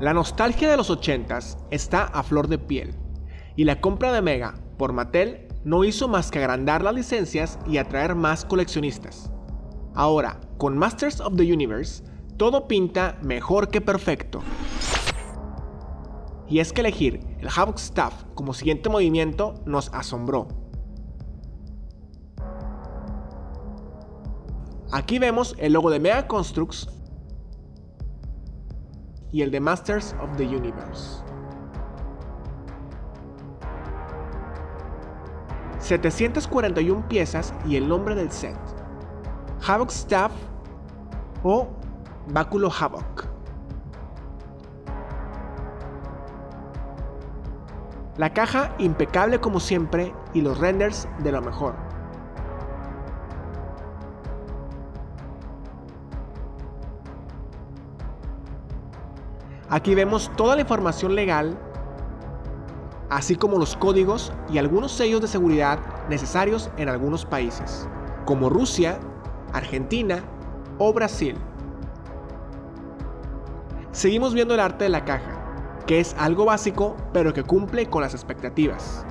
La nostalgia de los 80s está a flor de piel, y la compra de Mega por Mattel no hizo más que agrandar las licencias y atraer más coleccionistas. Ahora, con Masters of the Universe, todo pinta mejor que perfecto. Y es que elegir el Havoc Staff como siguiente movimiento nos asombró. Aquí vemos el logo de Mega Constructs y el de Masters of the Universe. 741 piezas y el nombre del set. Havoc Staff o Báculo Havoc. La caja impecable como siempre y los renders de lo mejor. Aquí vemos toda la información legal, así como los códigos y algunos sellos de seguridad necesarios en algunos países, como Rusia, Argentina o Brasil. Seguimos viendo el arte de la caja, que es algo básico pero que cumple con las expectativas.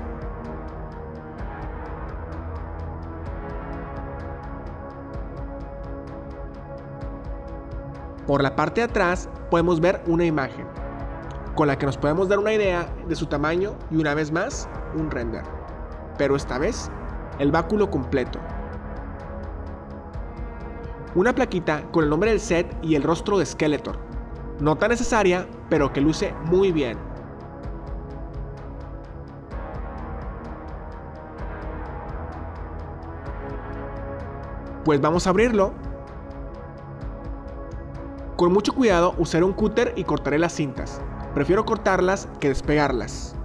Por la parte de atrás podemos ver una imagen, con la que nos podemos dar una idea de su tamaño y una vez más, un render. Pero esta vez, el báculo completo. Una plaquita con el nombre del set y el rostro de Skeletor. No tan necesaria, pero que luce muy bien. Pues vamos a abrirlo con mucho cuidado usaré un cúter y cortaré las cintas. Prefiero cortarlas que despegarlas.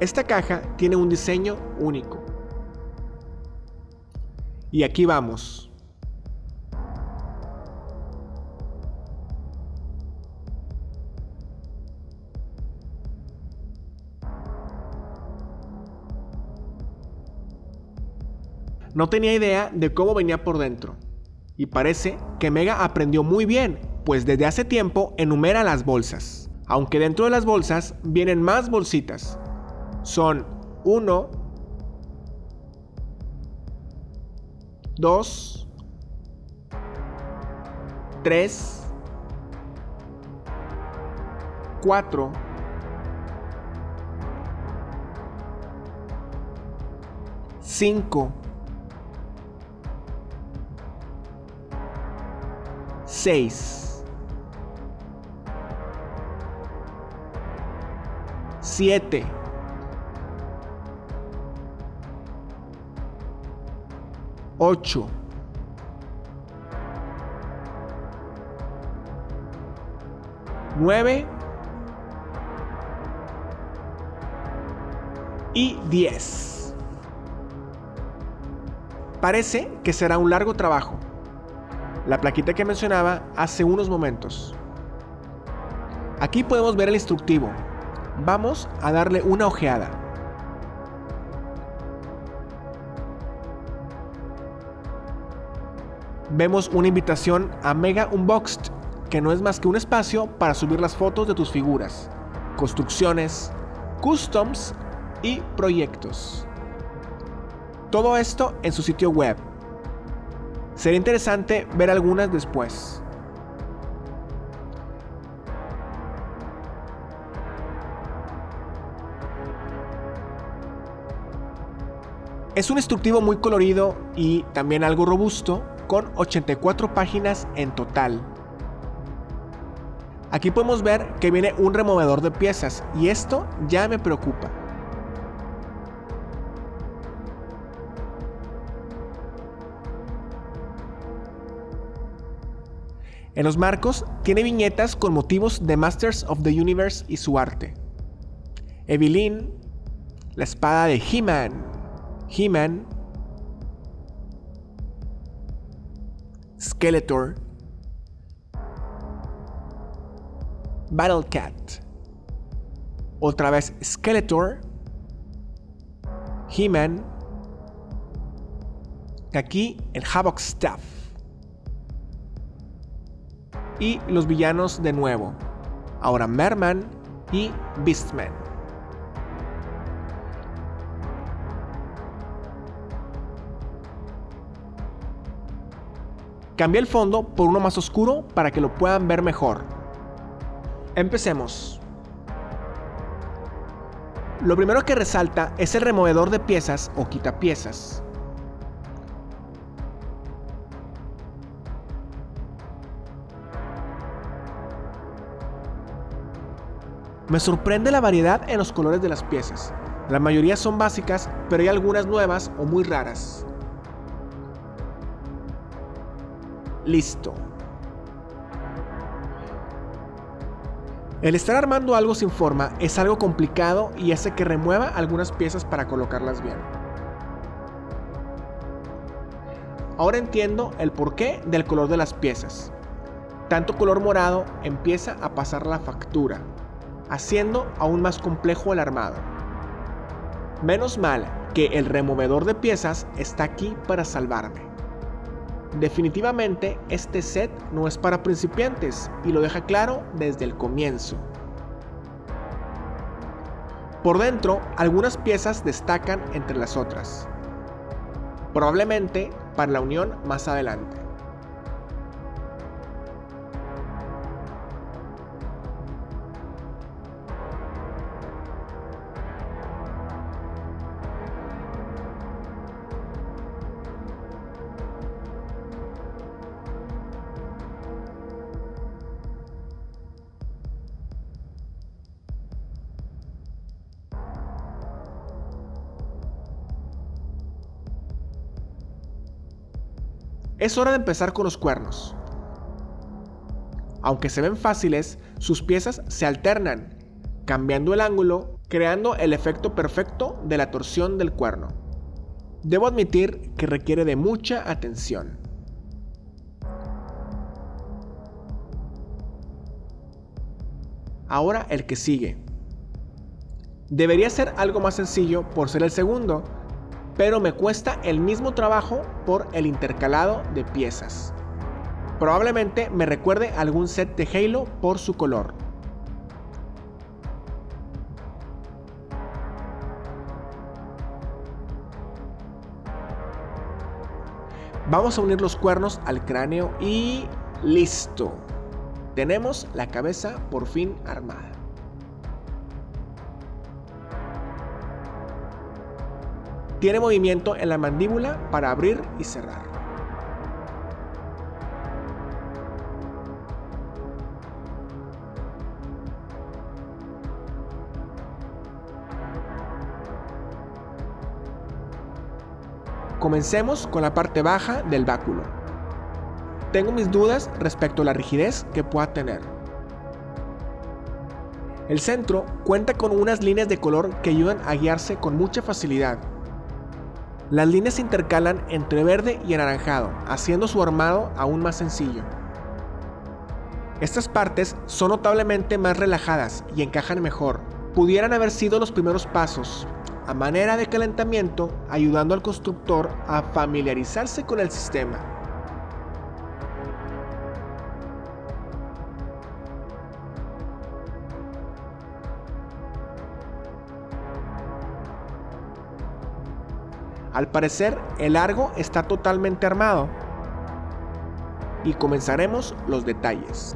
Esta caja tiene un diseño único. Y aquí vamos. No tenía idea de cómo venía por dentro. Y parece que Mega aprendió muy bien, pues desde hace tiempo enumera las bolsas. Aunque dentro de las bolsas vienen más bolsitas. Son 1, 2, 3, 4, 5, 6 7 8 9 y 10. Parece que será un largo trabajo, la plaquita que mencionaba hace unos momentos. Aquí podemos ver el instructivo. Vamos a darle una ojeada. Vemos una invitación a Mega Unboxed, que no es más que un espacio para subir las fotos de tus figuras, construcciones, customs y proyectos. Todo esto en su sitio web Sería interesante ver algunas después. Es un instructivo muy colorido y también algo robusto, con 84 páginas en total. Aquí podemos ver que viene un removedor de piezas y esto ya me preocupa. En los marcos tiene viñetas con motivos de Masters of the Universe y su arte. Evelyn, la espada de He-Man, He-Man, Skeletor, Battle Cat, otra vez Skeletor, He-Man, Aquí el Havoc Staff. Y los villanos de nuevo. Ahora Merman y Beastman. Cambié el fondo por uno más oscuro para que lo puedan ver mejor. Empecemos. Lo primero que resalta es el removedor de piezas o quitapiezas. Me sorprende la variedad en los colores de las piezas. La mayoría son básicas, pero hay algunas nuevas o muy raras. Listo. El estar armando algo sin forma es algo complicado y hace que remueva algunas piezas para colocarlas bien. Ahora entiendo el porqué del color de las piezas. Tanto color morado empieza a pasar la factura, haciendo aún más complejo el armado. Menos mal que el removedor de piezas está aquí para salvarme. Definitivamente este set no es para principiantes y lo deja claro desde el comienzo. Por dentro, algunas piezas destacan entre las otras, probablemente para la unión más adelante. Es hora de empezar con los cuernos. Aunque se ven fáciles, sus piezas se alternan, cambiando el ángulo, creando el efecto perfecto de la torsión del cuerno. Debo admitir que requiere de mucha atención. Ahora el que sigue. Debería ser algo más sencillo por ser el segundo, pero me cuesta el mismo trabajo por el intercalado de piezas. Probablemente me recuerde algún set de Halo por su color. Vamos a unir los cuernos al cráneo y listo. Tenemos la cabeza por fin armada. Tiene movimiento en la mandíbula para abrir y cerrar. Comencemos con la parte baja del báculo. Tengo mis dudas respecto a la rigidez que pueda tener. El centro cuenta con unas líneas de color que ayudan a guiarse con mucha facilidad las líneas se intercalan entre verde y anaranjado, haciendo su armado aún más sencillo. Estas partes son notablemente más relajadas y encajan mejor. Pudieran haber sido los primeros pasos, a manera de calentamiento, ayudando al constructor a familiarizarse con el sistema. Al parecer, el largo está totalmente armado. Y comenzaremos los detalles.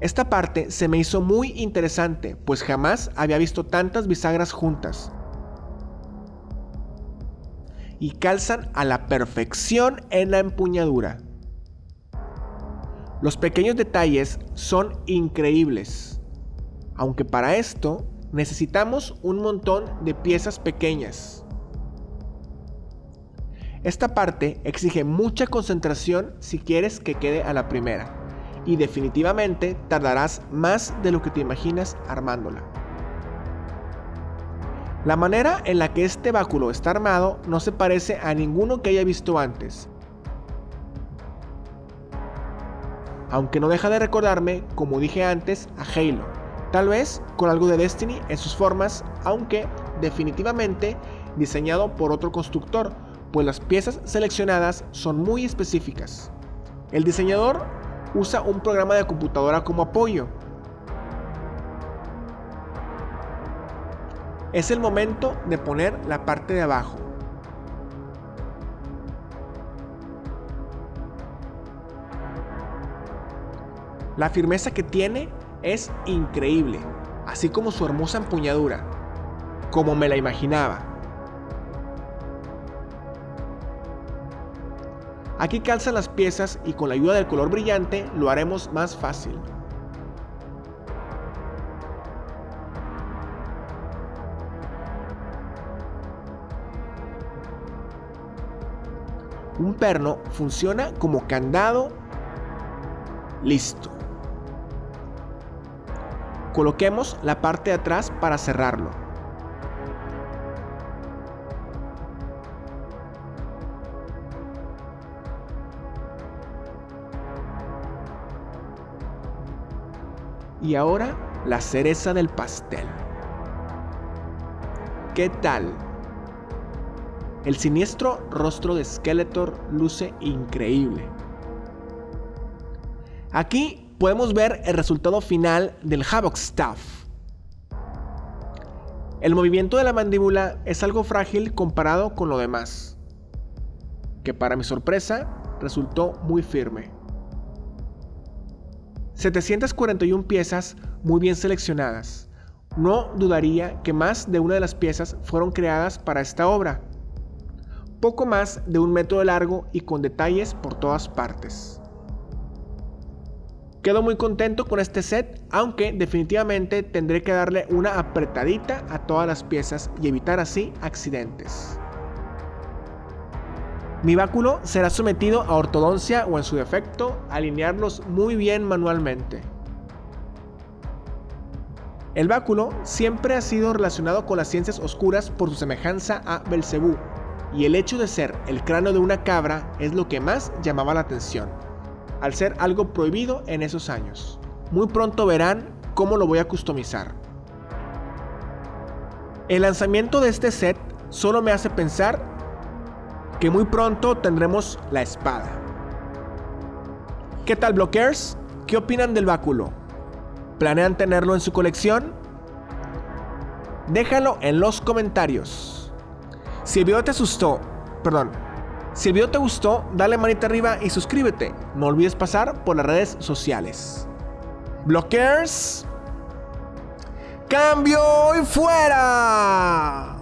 Esta parte se me hizo muy interesante, pues jamás había visto tantas bisagras juntas y calzan a la perfección en la empuñadura. Los pequeños detalles son increíbles, aunque para esto necesitamos un montón de piezas pequeñas. Esta parte exige mucha concentración si quieres que quede a la primera, y definitivamente tardarás más de lo que te imaginas armándola. La manera en la que este báculo está armado no se parece a ninguno que haya visto antes. aunque no deja de recordarme, como dije antes, a Halo. Tal vez con algo de Destiny en sus formas, aunque definitivamente diseñado por otro constructor, pues las piezas seleccionadas son muy específicas. El diseñador usa un programa de computadora como apoyo. Es el momento de poner la parte de abajo. La firmeza que tiene es increíble, así como su hermosa empuñadura, como me la imaginaba. Aquí calzan las piezas y con la ayuda del color brillante lo haremos más fácil. Un perno funciona como candado. Listo. Coloquemos la parte de atrás para cerrarlo. Y ahora la cereza del pastel. ¿Qué tal? El siniestro rostro de Skeletor luce increíble. Aquí podemos ver el resultado final del Havoc Staff. El movimiento de la mandíbula es algo frágil comparado con lo demás, que para mi sorpresa resultó muy firme. 741 piezas muy bien seleccionadas. No dudaría que más de una de las piezas fueron creadas para esta obra. Poco más de un metro de largo y con detalles por todas partes. Quedo muy contento con este set, aunque definitivamente tendré que darle una apretadita a todas las piezas y evitar así accidentes. Mi báculo será sometido a ortodoncia o en su defecto, alinearlos muy bien manualmente. El báculo siempre ha sido relacionado con las ciencias oscuras por su semejanza a Belcebú, y el hecho de ser el cráneo de una cabra es lo que más llamaba la atención, al ser algo prohibido en esos años. Muy pronto verán cómo lo voy a customizar. El lanzamiento de este set solo me hace pensar que muy pronto tendremos la espada. ¿Qué tal blockers? ¿Qué opinan del báculo? ¿Planean tenerlo en su colección? Déjalo en los comentarios. Si el video te asustó, perdón, si el video te gustó, dale manita arriba y suscríbete. No olvides pasar por las redes sociales. Blockers. Cambio y fuera.